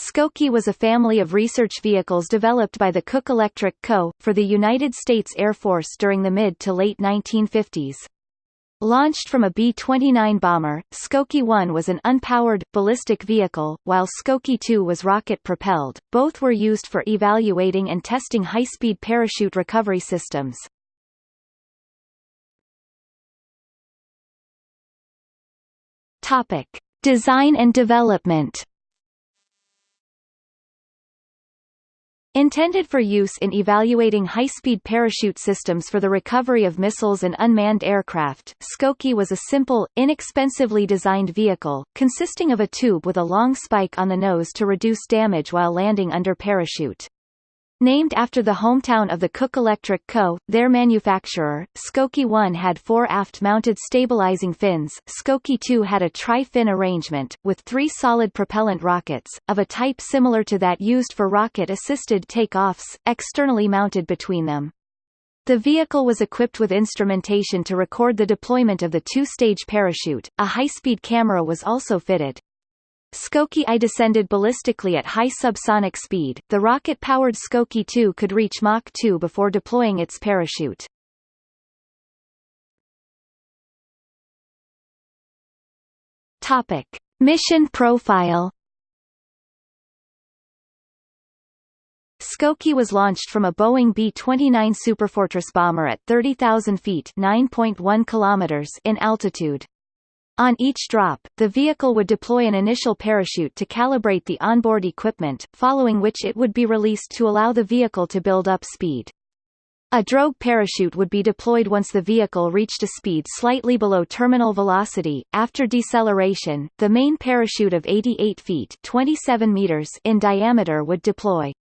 Skokie was a family of research vehicles developed by the Cook Electric Co. for the United States Air Force during the mid to late 1950s. Launched from a B-29 bomber, Skokie 1 was an unpowered, ballistic vehicle, while Skokie 2 was rocket-propelled. Both were used for evaluating and testing high-speed parachute recovery systems. Topic: Design and development. Intended for use in evaluating high-speed parachute systems for the recovery of missiles and unmanned aircraft, Skokie was a simple, inexpensively designed vehicle, consisting of a tube with a long spike on the nose to reduce damage while landing under parachute. Named after the hometown of the Cook Electric Co., their manufacturer, Skokie 1 had four aft-mounted stabilizing fins, Skokie 2 had a tri-fin arrangement, with three solid propellant rockets, of a type similar to that used for rocket-assisted take-offs, externally mounted between them. The vehicle was equipped with instrumentation to record the deployment of the two-stage parachute, a high-speed camera was also fitted. Skokie I descended ballistically at high subsonic speed. The rocket-powered Skokie 2 could reach Mach 2 before deploying its parachute. Topic: Mission profile. Skokie was launched from a Boeing B-29 Superfortress bomber at 30,000 feet (9.1 kilometers) in altitude. On each drop, the vehicle would deploy an initial parachute to calibrate the onboard equipment, following which it would be released to allow the vehicle to build up speed. A drogue parachute would be deployed once the vehicle reached a speed slightly below terminal velocity. After deceleration, the main parachute of 88 feet (27 meters) in diameter would deploy.